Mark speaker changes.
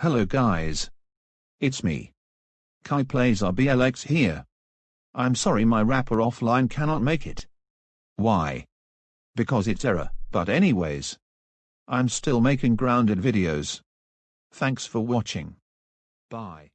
Speaker 1: Hello guys. It's me. Kai plays RBLX here. I'm sorry my rapper offline cannot make it. Why? Because it's error, but anyways. I'm still making grounded videos. Thanks for watching. Bye.